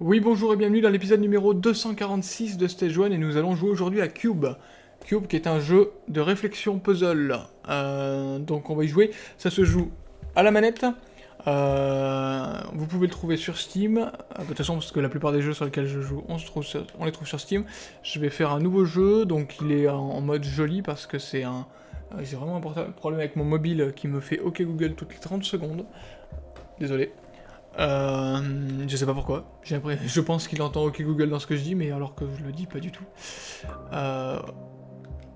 Oui bonjour et bienvenue dans l'épisode numéro 246 de Stage 1 et nous allons jouer aujourd'hui à Cube. Cube qui est un jeu de réflexion puzzle. Euh, donc on va y jouer, ça se joue à la manette. Euh, vous pouvez le trouver sur Steam, euh, de toute façon parce que la plupart des jeux sur lesquels je joue, on, les trouve sur Steam. Je vais faire un nouveau jeu, donc il est en, mode joli parce que c'est un... J'ai vraiment un problème avec mon mobile qui me fait OK Google toutes les 30 secondes. Désolé. Euh, je sais pas pourquoi. Je pense qu'il entend OK Google dans ce que je dis, mais alors que je le dis pas du tout. Euh,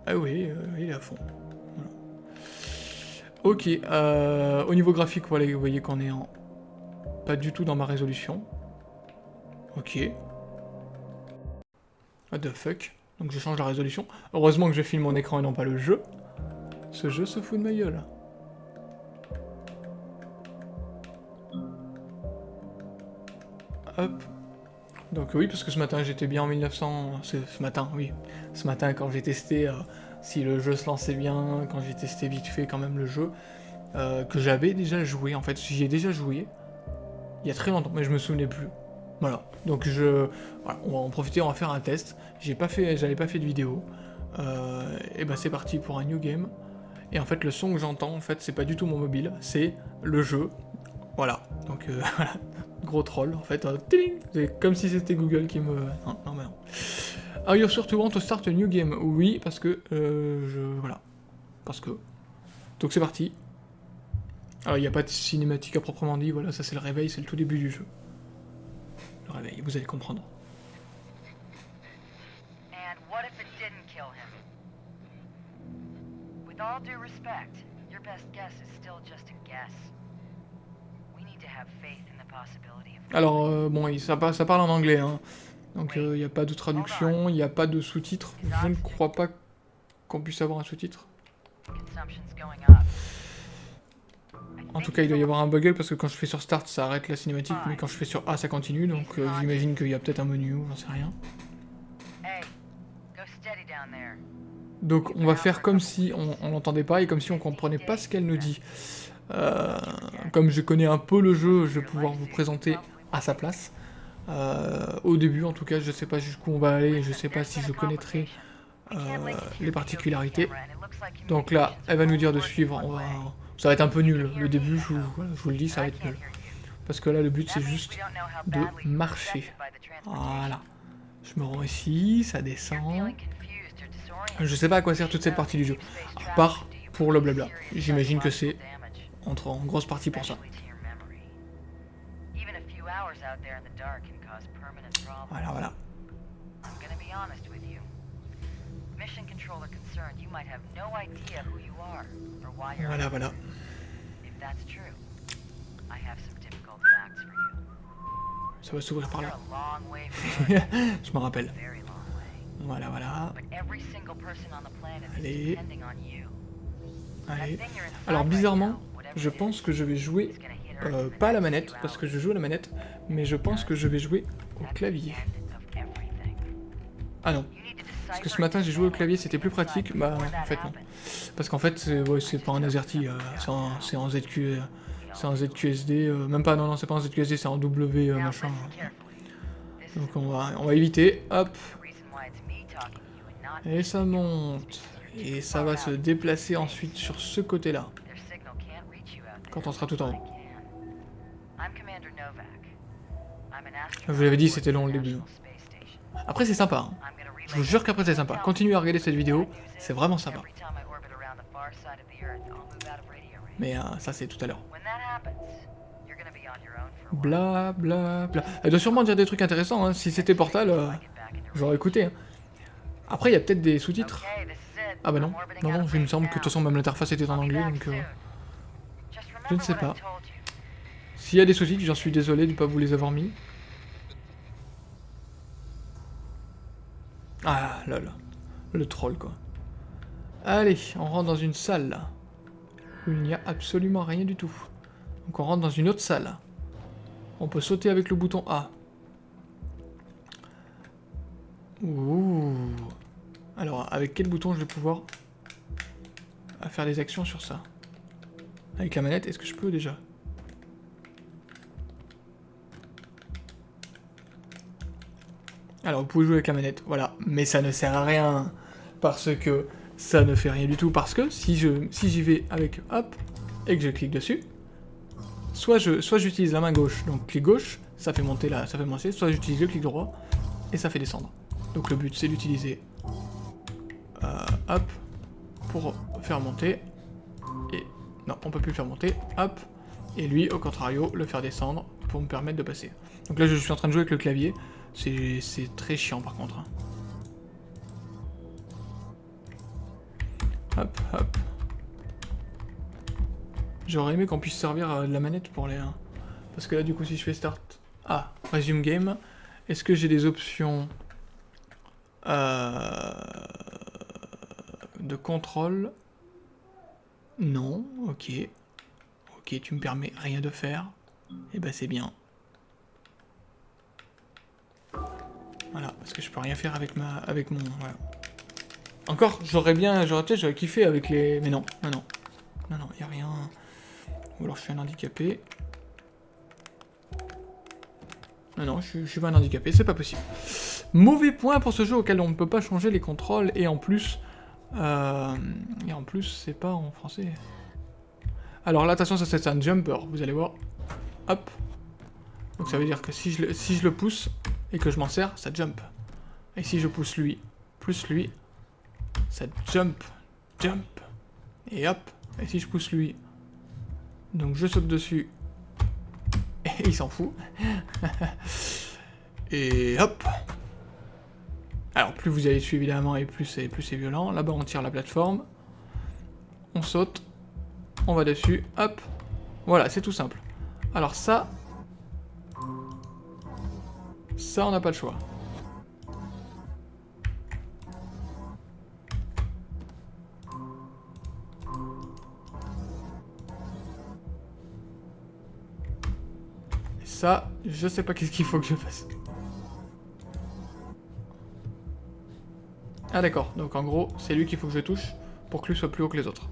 ah oui, euh, il est à fond. Ok, euh, au niveau graphique, voilà, vous voyez qu'on est en... Pas du tout dans ma résolution. Ok. What the fuck Donc je change la résolution. Heureusement que je filme mon écran et non pas le jeu. Ce jeu se fout de ma gueule. Hop. Donc oui, parce que ce matin j'étais bien en 1900... Ce matin, oui. Ce matin quand j'ai testé euh, si le jeu se lançait bien, quand j'ai testé vite fait quand même le jeu, euh, que j'avais déjà joué, en fait, j'y ai déjà joué, il y a très longtemps, mais je me souvenais plus. Voilà, donc je... On va en profiter, on va faire un test. J'ai pas fait, j'avais pas fait de vidéo. Euh, et ben c'est parti pour un new game. Et en fait, le son que j'entends, en fait, c'est pas du tout mon mobile, c'est le jeu. Voilà, donc voilà, gros troll, en fait. C'est comme si c'était Google qui me... Non, non, mais non. Are you sure to want to start a new game Oui, parce que... Euh, je... Voilà. Parce que... Donc c'est parti. Alors il n'y a pas de cinématique à proprement dit, voilà, ça c'est le réveil, c'est le tout début du jeu. Le réveil, vous allez comprendre. And what if it didn't kill him? With all due respect, your best guess is still just a guess. We need to have faith in the possibility of... Alors, euh, bon, ça, ça parle en anglais, hein. Donc il euh, n'y a pas de traduction, il n'y a pas de sous-titres. Je ne crois pas qu'on puisse avoir un sous-titre. En tout cas, il doit y avoir un buggle parce que quand je fais sur Start, ça arrête la cinématique, mais quand je fais sur A, ça continue, donc euh, j'imagine qu'il y a peut-être un menu ou j'en sais rien. Donc on va faire comme si on l'entendait pas et comme si on comprenait pas ce qu'elle nous dit. Euh, comme je connais un peu le jeu, je vais pouvoir vous présenter à sa place. Euh, au début, en tout cas, je sais pas jusqu'où on va aller, je sais pas si je connaîtrai euh, les particularités. Donc là, elle va nous dire de suivre, ça va être un peu nul. Le début, je vous, le dis, ça va être nul. Parce que là, le but, c'est juste de marcher. Voilà. Je me rends ici, ça descend. Je sais pas à quoi sert toute cette partie du jeu. À part pour le blabla. J'imagine que c'est entre en grosse partie pour ça. Voilà, voilà. Voilà, voilà. Ça va s'ouvrir par là. Je me rappelle. Voilà, voilà. Allez. Allez. Alors, bizarrement, je pense que je vais jouer euh, pas à la manette, parce que je joue à la manette, mais je pense que je vais jouer au clavier. Ah non. Parce que ce matin j'ai joué au clavier, c'était plus pratique. Bah en fait non. Parce qu'en fait c'est pas un AZERTY, euh, c'est en, ZQ, c'est en ZQSD, euh, même pas, non non c'est pas en ZQSD, c'est en W machin. Donc on va, on va éviter, hop. Et ça monte. Et ça va se déplacer ensuite sur ce côté-là. Quand on sera tout en haut. Je vous l'avais dit, c'était long le début. Après, c'est sympa. Hein. Je vous jure qu'après, c'est sympa. Continuez à regarder cette vidéo, c'est vraiment sympa. Mais euh, ça, c'est tout à l'heure. Bla bla bla. Elle doit sûrement dire des trucs intéressants. Hein. Si c'était Portal, euh, j'aurais écouté. Hein. Après, il y a peut-être des sous-titres. Ah bah non. Non, non, il me semble que de toute façon, même l'interface était en anglais, donc... Euh, je ne sais pas. S'il y a des sous-titres, j'en suis désolé de ne pas vous les avoir mis. Ah là là, le troll quoi. Allez, on rentre dans une salle où il n'y a absolument rien du tout. Donc on rentre dans une autre salle. On peut sauter avec le bouton A. Ouh. Alors, avec quel bouton je vais pouvoir faire des actions sur ça? Avec la manette, est-ce que je peux déjà? Alors, vous pouvez jouer avec la manette, voilà. Mais ça ne sert à rien, parce que ça ne fait rien du tout, parce que si je j'y vais avec hop, et que je clique dessus, soit je soit j'utilise la main gauche, donc clic gauche, ça fait monter là, ça fait monter, soit j'utilise le clic droit, et ça fait descendre. Donc le but, c'est d'utiliser euh, hop, pour faire monter, et non, on peut plus le faire monter, hop, et lui, au contrario, le faire descendre pour me permettre de passer. Donc là, je suis en train de jouer avec le clavier, c'est très chiant par contre. Hein. Hop, hop. J'aurais aimé qu'on puisse servir euh, de la manette pour les... Hein. Parce que là, du coup, si je fais start... Ah, resume game. Est-ce que j'ai des options... Euh, de contrôle? Non, ok. Ok, tu me permets rien de faire. Et eh ben c'est bien. Voilà, parce que je peux rien faire avec ma, avec mon, voilà. Encore, j'aurais bien, j'aurais peut-être, kiffé avec les, mais non, non, non, non, non, y a rien. Ou alors je suis un handicapé. Non, non, je, suis pas un handicapé, c'est pas possible. Mauvais point pour ce jeu auquel on ne peut pas changer les contrôles, et en plus, euh, et en plus, c'est pas en français. Alors là, attention, ça c'est un jumper, vous allez voir. Hop. Donc ça veut dire que si je, si je le pousse, et que je m'en sers, ça jump. Et si je pousse lui, plus lui, ça jump, jump, et hop. Et si je pousse lui, donc je saute dessus, et il s'en fout. et hop. Alors plus vous allez dessus évidemment, et plus c'est plus c'est violent. Là-bas on tire la plateforme, on saute, on va dessus, hop. Voilà, c'est tout simple. Alors ça, ça, on n'a pas le choix. Et ça, je sais pas qu'est-ce qu'il faut que je fasse. Ah d'accord, donc en gros, c'est lui qu'il faut que je touche pour que lui soit plus haut que les autres.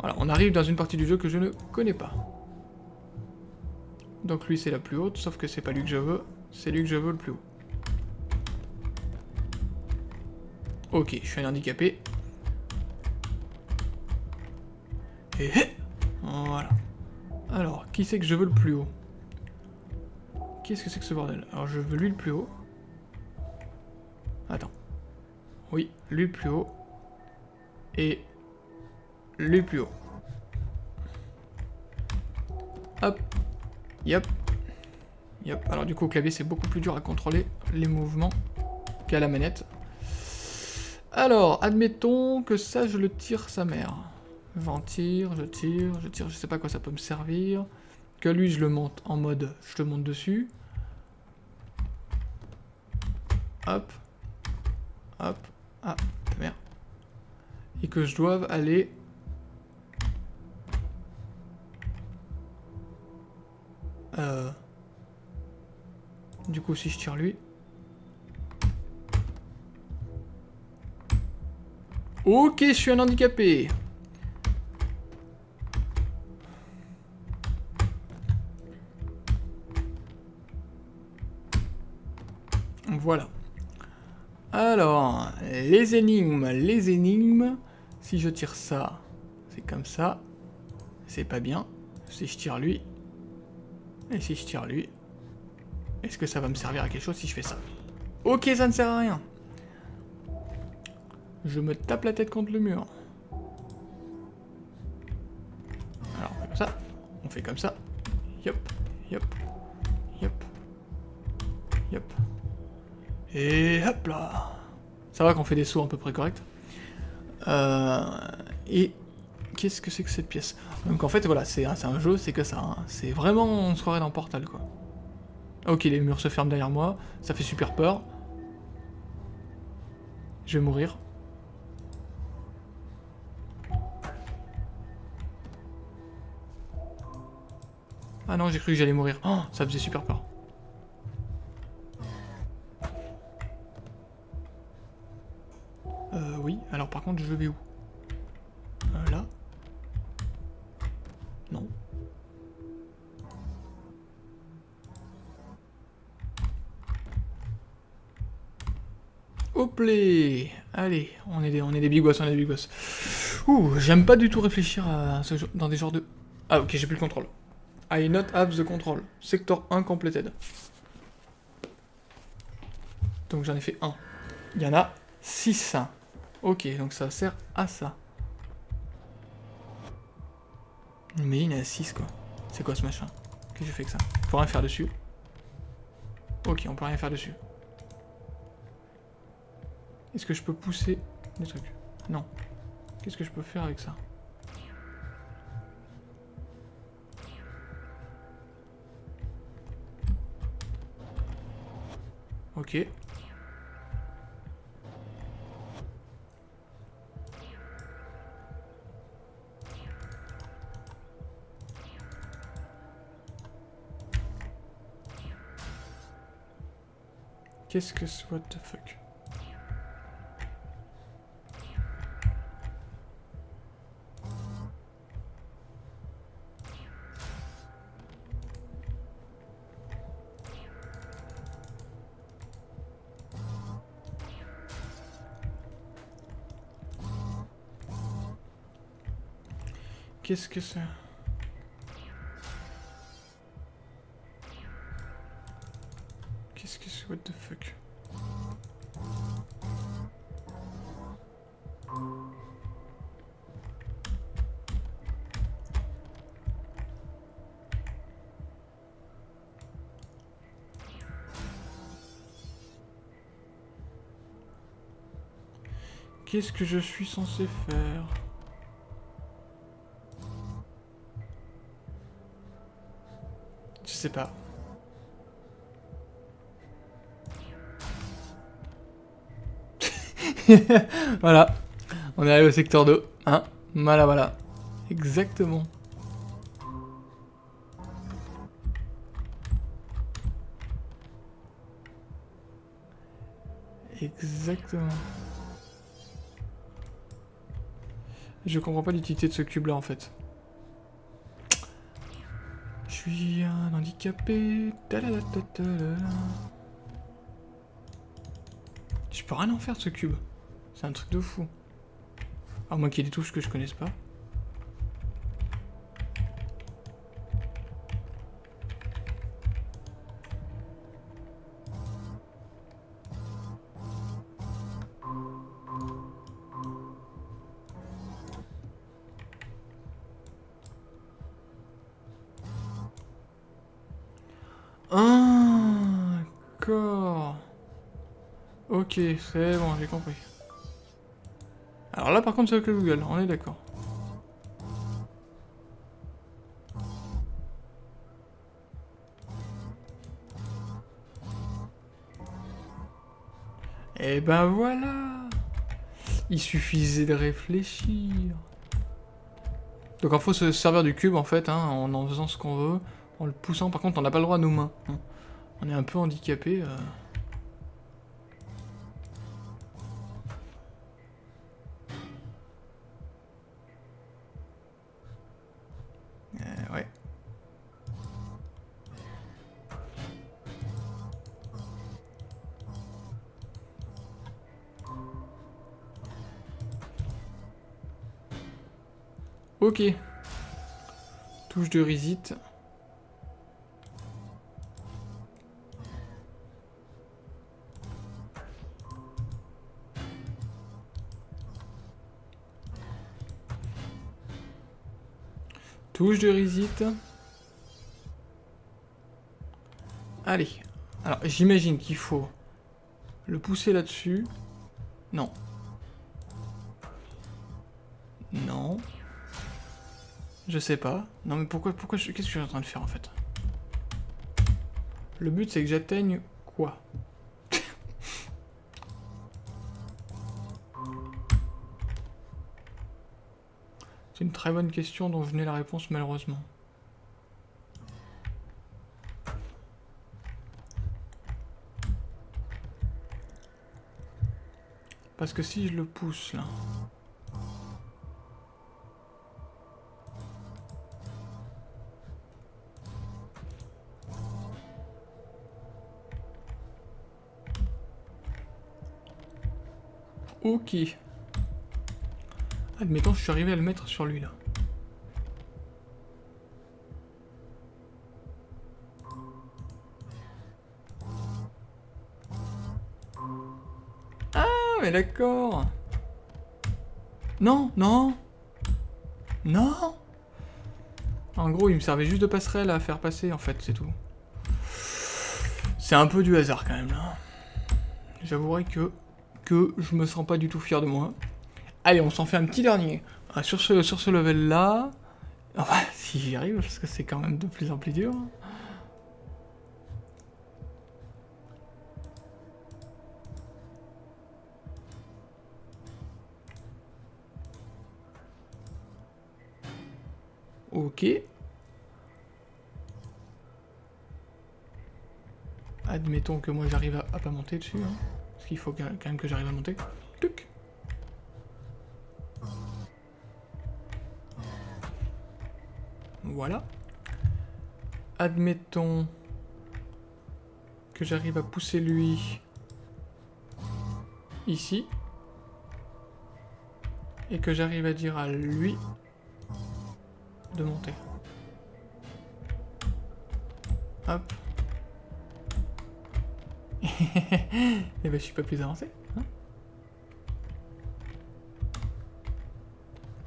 Voilà, on arrive dans une partie du jeu que je ne connais pas. Donc lui c'est la plus haute, sauf que c'est pas lui que je veux, c'est lui que je veux le plus haut. Ok, je suis un handicapé. Et voilà. Alors, qui c'est que je veux le plus haut? Qu'est-ce que c'est que ce bordel? Alors je veux lui le plus haut. Attends. Oui, lui le plus haut. Et lui le plus haut. Hop, Yep. Yep. Alors du coup au clavier c'est beaucoup plus dur à contrôler les mouvements qu'à la manette. Alors, admettons que ça je le tire sa mère. J'en tire, je tire, je tire, je sais pas quoi ça peut me servir. Que lui je le monte en mode je te monte dessus. Hop. Hop. Ah, merde. Et que je doive aller Euh... Du coup, si je tire lui... Ok, je suis un handicapé Voilà. Alors, les énigmes, les énigmes. Si je tire ça, c'est comme ça. C'est pas bien. Si je tire lui, et si je tire lui Est-ce que ça va me servir à quelque chose si je fais ça? Ok, ça ne sert à rien. Je me tape la tête contre le mur. Alors, on fait comme ça. On fait comme ça. Yop, yop, yop, yop. Et hop là Ça va qu'on fait des sauts à peu près corrects. Euh, et qu'est-ce que c'est que cette pièce? Donc en fait, voilà, c'est un jeu, c'est que ça. Hein. C'est vraiment, on se croirait dans Portal, quoi. Ok, les murs se ferment derrière moi, ça fait super peur. Je vais mourir. Ah non, j'ai cru que j'allais mourir. Oh, ça faisait super peur. Euh, oui. Alors par contre, je vais où? Allez, on est des, on est des big on est des big boss. Ouh, j'aime pas du tout réfléchir dans des genres de... Ah ok, j'ai plus le contrôle. I not have the control. Sector 1 completed. Donc j'en ai fait un. Il y en a 6. Ok, donc ça sert à ça. Mais il y en a 6 quoi. C'est quoi ce machin? Qu'est-ce que j'ai fait que ça? On peut rien faire dessus. Ok, on peut rien faire dessus. Est-ce que je peux pousser des trucs? Non. Qu'est-ce que je peux faire avec ça? Ok. Qu'est-ce que c'est What the fuck? Qu'est-ce que c'est? Qu'est-ce que c'est? What the fuck? Qu'est-ce que je suis censé faire? Sais pas. voilà. On est arrivé au secteur 2. Hein? Voilà, voilà. Exactement. Exactement. Je comprends pas l'utilité de ce cube là en fait suis un handicapé. Je peux rien en faire ce cube. C'est un truc de fou. À moins qu'il y ait des touches que je connaisse pas. Ok, c'est bon, j'ai compris. Alors là, par contre, c'est avec le Google, on est d'accord. Et eh ben voilà Il suffisait de réfléchir. Donc il faut se servir du cube en fait, hein, en en faisant ce qu'on veut, en le poussant. Par contre, on n'a pas le droit à nos mains. On est un peu handicapé. Euh. Ok. Touche de reset. Touche de reset. Allez. Alors, j'imagine qu'il faut le pousser là-dessus. Non. Non. Je sais pas. Non mais pourquoi, pourquoi, qu'est-ce que je suis en train de faire en fait? Le but c'est que j'atteigne quoi? Très bonne question dont je n'ai la réponse malheureusement. Parce que si je le pousse là... Ok. Admettons, je suis arrivé à le mettre sur lui là. Ah, mais d'accord. Non, non. Non. En gros, il me servait juste de passerelle à faire passer, en fait, c'est tout. C'est un peu du hasard quand même là. J'avouerai que que je me sens pas du tout fier de moi. Allez, on s'en fait un petit dernier. Ah, sur ce, sur ce level-là... Si j'y arrive, parce que c'est quand même de plus en plus dur. Ok. Admettons que moi j'arrive à, à, pas monter dessus. Hein. Parce qu'il faut quand même que j'arrive à monter. Tuc. Voilà. Admettons que j'arrive à pousser lui ici. Et que j'arrive à dire à lui de monter. Hop. Et eh ben je suis pas plus avancé. Hein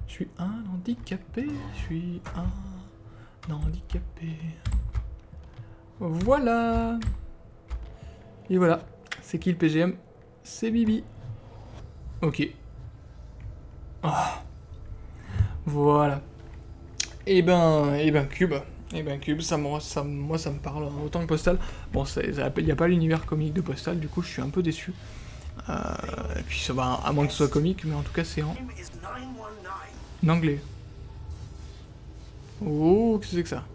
je suis un handicapé, je suis un handicapé. Voilà Et voilà, c'est qui le PGM C'est Bibi. Ok. Ah. Voilà. Et eh ben, et eh ben Cube. Et eh ben Cube, ça, ça, moi ça me parle autant que Postal. Bon, il n'y a pas l'univers comique de Postal, du coup je suis un peu déçu. Euh, et puis ça va, à moins que ce soit comique, mais en tout cas c'est en... anglais. Oh, qu'est-ce que c'est que ça?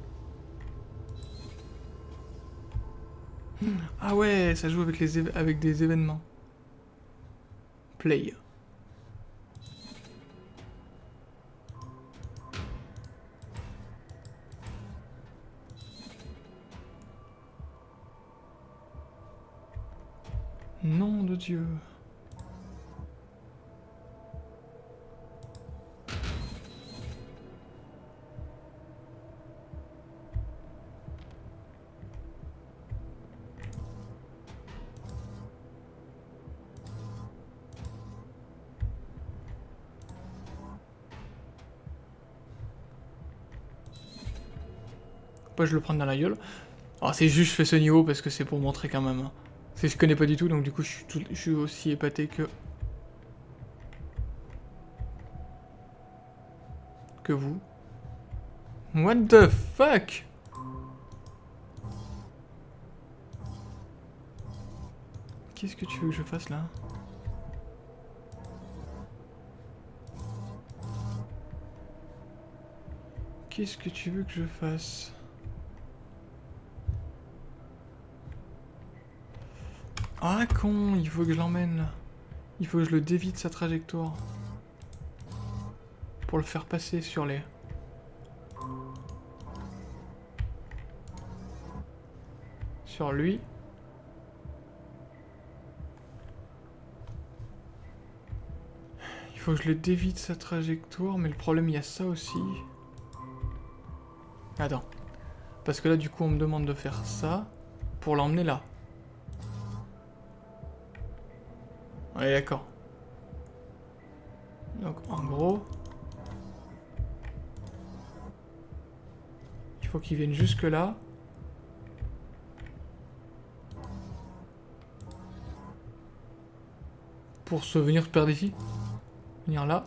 Ah ouais, ça joue avec, les avec des événements. Play. Nom de Dieu. Je le prends dans la gueule. Alors c'est juste je fais ce niveau parce que c'est pour montrer quand même. Hein. C'est je connais pas du tout, donc du coup je suis, je suis aussi épaté que... Que vous. What the fuck? Qu'est-ce que tu veux que je fasse là? Qu'est-ce que tu veux que je fasse? Ah con, il faut que je l'emmène. Il faut que je le dévie de sa trajectoire. Pour le faire passer sur les... Sur lui. Il faut que je le dévie de sa trajectoire, mais le problème, il y a ça aussi. Attends. Parce que là, du coup, on me demande de faire ça pour l'emmener là. Ouais, d'accord. Donc, en gros... Il faut qu'il vienne jusque là. Pour se venir perdre ici. Venir là.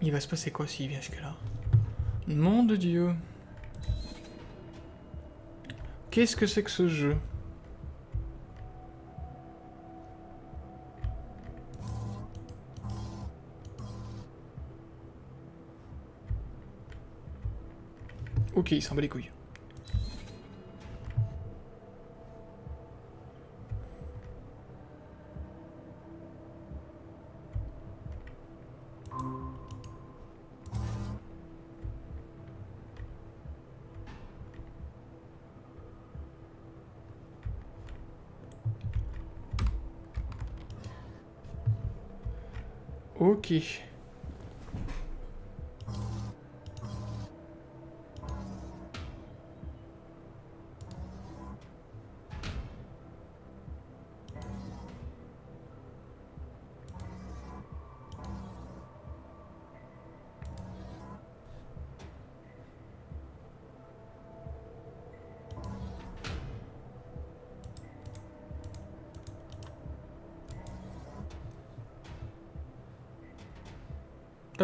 Il va se passer quoi s'il vient jusque là Nom de Dieu. Qu'est-ce que c'est que ce jeu? Ok, il s'en bat les couilles. Ok.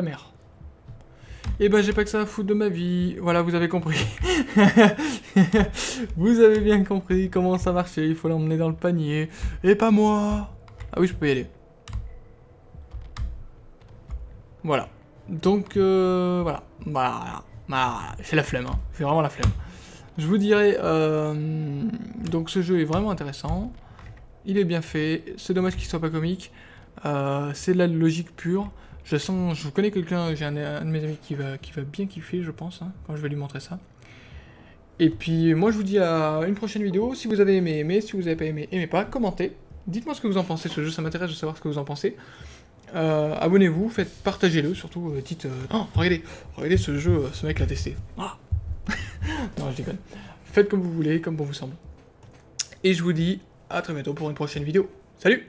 Ta mère. Et eh ben j'ai pas que ça à foutre de ma vie. Voilà, vous avez compris. vous avez bien compris comment ça marchait. Il faut l'emmener dans le panier. Et pas moi. Ah oui, je peux y aller. Voilà. Donc, euh, voilà. Voilà. voilà. C'est la flemme. Hein. C'est vraiment la flemme. Je vous dirais... Euh, donc ce jeu est vraiment intéressant. Il est bien fait. C'est dommage qu'il soit pas comique. Euh, c'est de la logique pure. Je sens, je connais quelqu'un, j'ai un, de mes amis qui va, qui va bien kiffer, je pense, hein, quand je vais lui montrer ça. Et puis, moi, je vous dis à une prochaine vidéo. Si vous avez aimé, aimez. Si vous n'avez pas aimé, aimez pas. Commentez. Dites-moi ce que vous en pensez. Ce jeu, ça m'intéresse de savoir ce que vous en pensez. Euh, abonnez-vous, faites, partagez-le, surtout, euh, dites... Oh, regardez, regardez ce jeu, ce mec l'a testé. Ah. non, je déconne. Faites comme vous voulez, comme bon vous semble. Et je vous dis à très bientôt pour une prochaine vidéo. Salut